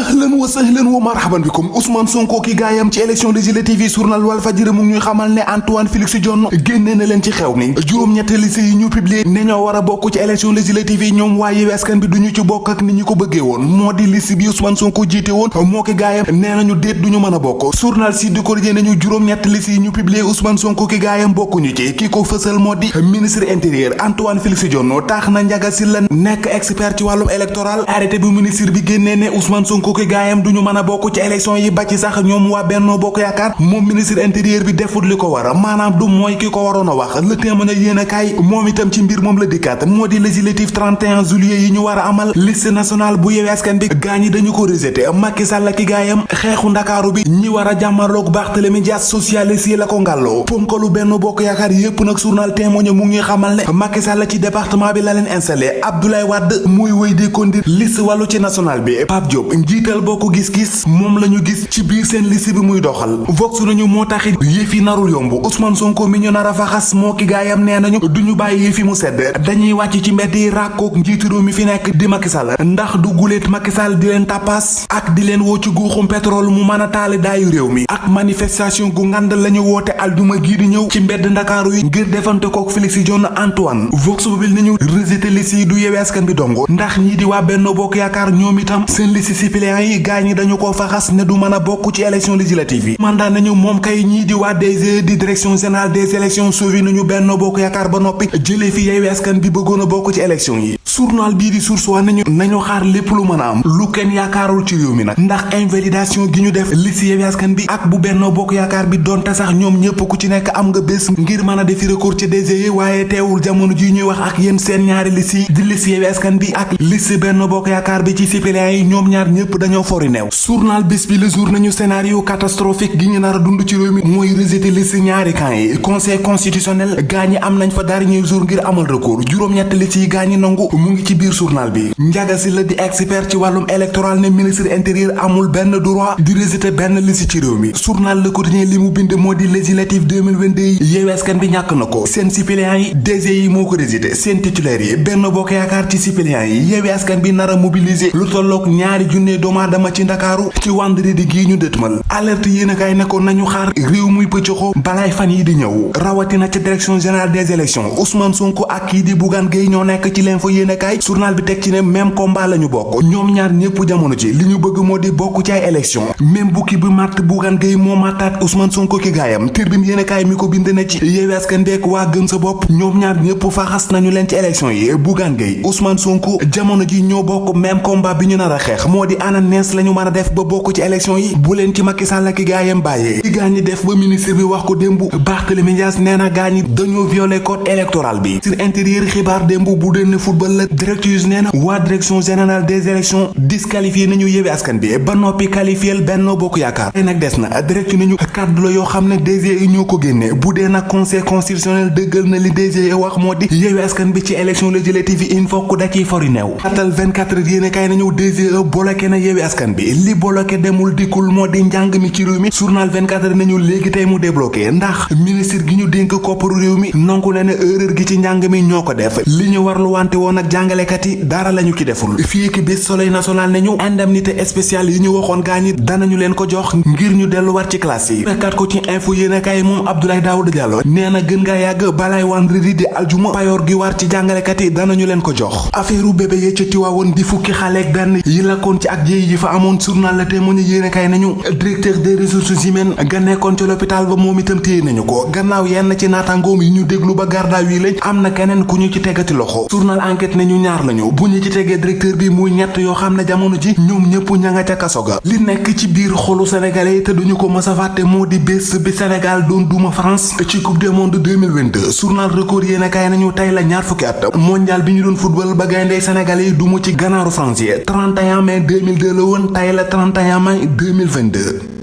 ahlan wa sahlan wa marhaban bikum. Ousmane Sonko ki gaayam ci élection législative yi journal Walf Fadjri mu ngi ñuy xamal ne Antoine Félix Diome génne na leen ci xew mi. Juróom-ñetti liste yi ñu publié ne ñoo war a bokk ci élection législative yi ñoom waa Yewwi Askan Wi duñu ci bokk ak ni ñu ko bëggee woon. Moo di liste bi Ousmane Sonko jiite woon moo ki gaayam nee nañu déet duñu mën a bokk. Journal Sud Quotidien nañu yi ñu publié Ousmane Sonko ki ci. Di ministre intérieur Antoine Félix Diome. Tax na Ndiaga Sylla nekk expert ci wàllum électoral. Arrêté bu ministre bi génnee ne Ousmane Sonko ki gaayam duñu mën a bokk ci élection yi ba ci sax ñoom waa Benno Bokk Yaakaar moom ministre intérieur bi defut li ko war maanaam du mooy ki ko waroon a wax le témoin yéen a kaay moom itam ci mbir moom la dikkaat moo di législative 31 juillet yi ñu war a amal liste nationale bu Yewwi Askan Wi gaañ yi dañu ko rejeté Macky Sall ki gaayam xeexu ndakaaru bi ñi war a jàmmarloog Barthélémy Dias socialiste yi la ko ngàlloo ponkalu Benno Bokk Yaakaar yépp nag journal témoin mu ngi xamal ne Macky Sall ci département bi la leen installé Abdoulaye Wade muy wéy di conduire liste wàllu ci national bi Pape Diop njiital bokk gis-gis moom la ñu gis ci biir seen liste bi muy doxal vox nañu moo taxit yëf yi narul yomb Ousmane Sonko mi ñu nar a faxas moo ki gaayam nee nañu duñu bàyyi yëf yi mu sedd dañuy wàcc ci njiitu réew mi fi nekk di Macky Sall ndax du guléet Macky Sall di leen tappaas ak di leen woo ci guuxum pétrole mu mën a taali daayu ak manifestation gu ngand la ñu woote alduma gii di ñëw ci mbedd ndakaaru yi ngir defante kook Félix Diome Antoine vox populi nañu yi du Yewwi Askan Wi dongo ndax ñii di waa Benno Bokk Yaakaar ñoom itam seen liste suppléants yi gaañ dañu ko faxas ne du mën a bokk ci élection législative mandat nañu moom kay di waa DG di direction générale des élections sauvé nañu Benno Bokk Yaakaar ba noppi jëlee fi Yewwi Askan bi bëggoon a bokk ci élection yi. Journal di Source A nañu nañu xaar lépp lu mën a am. Lu kenn yaakaarul ci réew mi nag. Ndax invalidation gi ñu def liste Yewwi Askan bi ak bu Benno Bokk Yaakaar bi donte sax ñoom ñëpp ku ci nekk am nga bés ngir mën a defi recours ci DG yi waaye teewul jamono ji ñuy wax ak yéen seen ñaari liste yi di liste Yewwi Askan bi ak liste Benno Bokk Yaakaar bi ci suppléants yi ñoom ñaar dañoo fori neew journal bés bi le jour nañu scénario catastrophique gi ñu nar a dund ci réew mi mooy rejeté liste ñaari camp yi. Conseil constitutionnel gaa ñi am nañ fa dernier jour ngir amal recours. Juróom-ñett liste yi gaa ñi nangu mu ngi ci biir journal bi. Ndiaga Sylla di expert ci wàllum électoral ne ministre intérieur amul benn droit di rejeté benn liste ci réew mi. Journal Le Quotidien li mu bind moo di législative 2022 yi Yewwi Askan bi ñàkk na ko. Seen suppléants yi DG yi moo ko rejeté seen titulaires yi Benno Bokk Yaakaar ci suppléants yi Yewwi Askan bi nar mobiliser lu tolloog ñaari junne doomu aadama ci ndakaaru ci vendredi gii ñu dëtmal alerte yéen a kaay ne ko nañu xaar réew muy pëccëxoo balaay fan yi di ñëw. Rawatina ca direction générale des élections Ousmane Sonko ak kii di Bougane Gueye ñoo nekk ci l'info yéen a kaay journal bi teg ci ne même combat la ñu bokk. Ñoom ñaar ñëpp jamono ci li ñu bëgg moo di ci ay élection même bukki bi màtt Bougane Gueye moo màttaat Ousmane Sonko ki gaayam. Tribune yéen a kaay mi ko bind na ci Yewwi Askan Wi ak waa gëm sa bopp ñoom ñaar ñëpp faxas nañu leen ci élection yi. Bougane Gueye Ousmane Sonko jamono ji ñoo bokk même combat bi ñu di ana nees lañu mën a def ba bokk ci élection yi. Bu ci Macky Sall ak gaayam ci def ba ministre bi wax ko démb. Barthélémy Dias nee na gaañ ñi code électoral bi. Sur intérieur xibaar démb bu football la. Direct news nee direction générale des élections disqualifié nañu Yewwi Askan bi ba noppi qualifié Benno Bokk des na. Direct nañu kàddu la yoo xam ne DG yi ñoo ko bu conseil constitutionnel na li DG wax moo di Askan bi ci élection législative yi que da ciy fori neew atal 24 heures yéene kaay nañu DG bloqué na Yewwi Askan bi li bloqué demul dikkul moo di njàng mi ci réew mi journal 24 heures nañu léegi tey mu débloqué ndax ministre gi ñu dénk kopparu réew mi nangu na erreur gi ci njàng mi ñoo ko def. Li ñu warlu wante woon ak jàngalekat yi dara lañu ci deful. Fii ki bis soleil national ne ñu indemnité spéciale yi ñu waxoon gaa ñi danañu leen ko jox ngir ñu delluwaat ci classe yi. Fekkaat ko ci info yéene kaay moom Abdoulaye Daouda Diallo nee na gën ngaa yàgg balaay vendredi di aljuma payoor gi war ci jàngalekat yi danañu leen ko jox. Affaire bébé yee ca Tiwaawoon di fukki xale ak benn yi lakkoon ci ak yi fa amoon journal la témoin yéene kaay nañu directeur des ressources humaines ga nekkoon ci l'hôpital ba moom itam téye nañu ko gannaaw yenn ci naataangoom yi ñu déglu ba garda wi lañ am na keneen ku ñu ci tegati loxo journal enquête ne ñu ñaar lañu bu ñu ci tegee directeur bi muy ñett yoo xam ne jamono ji ñoom ñëpp ña ca kaso ga li nekk ci biir xolu sénégalais te duñu ko mës a fàtte moo di bi Sénégal doon duma France ci coupe du monde 2022 journal record yéen a kaay nañu tey la ñaar fukki at mondial bi ñu doon football ba gayndey sénégalais dumu ci ganaaru France yi 31 mai 2002 la woon tey la 31 mai 2022